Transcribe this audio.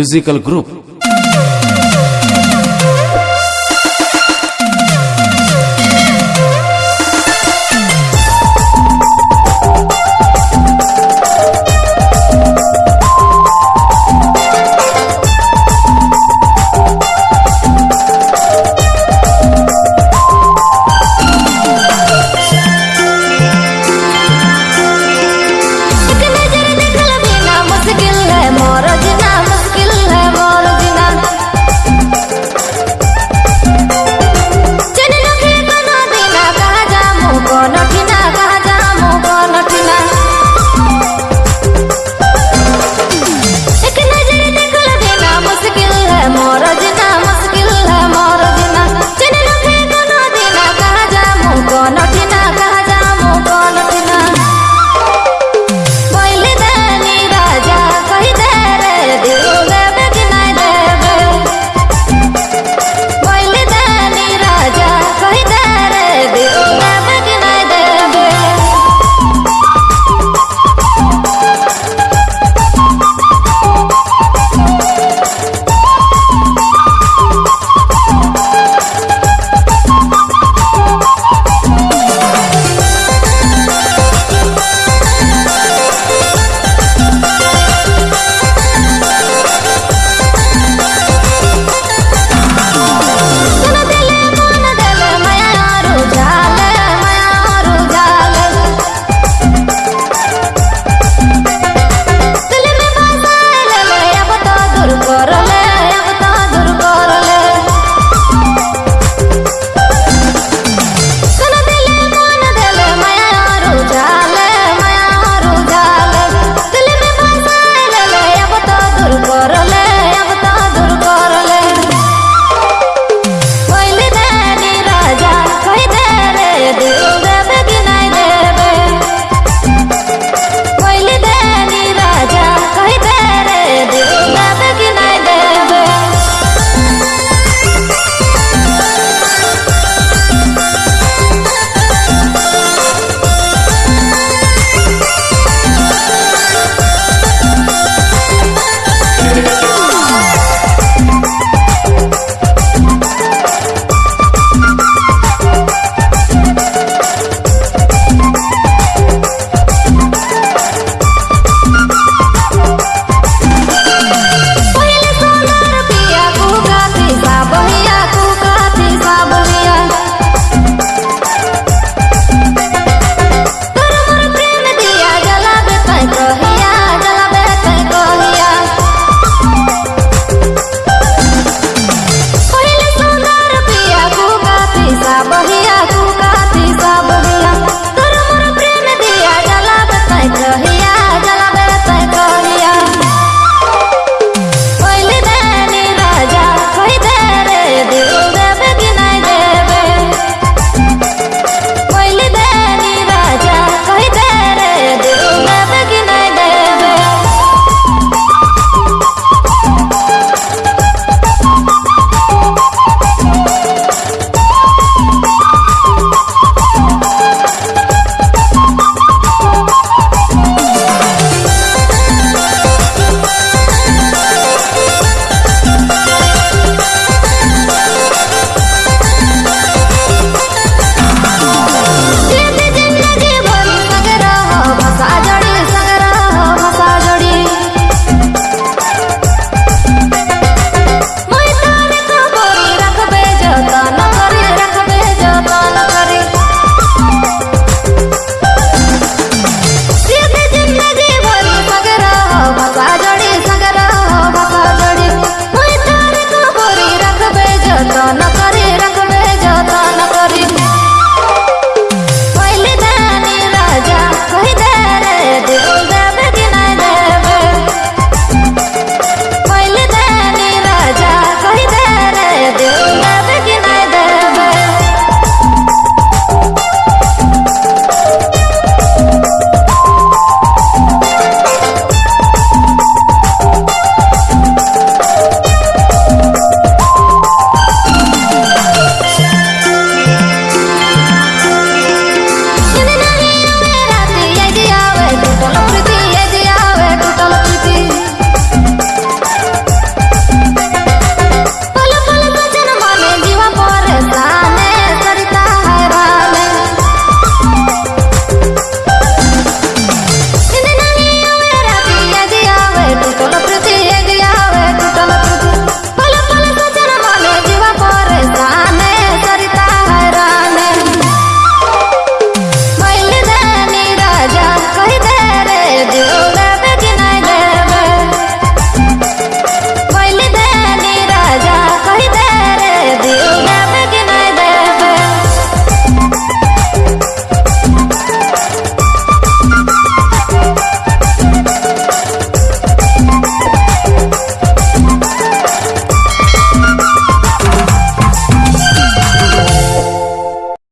musical group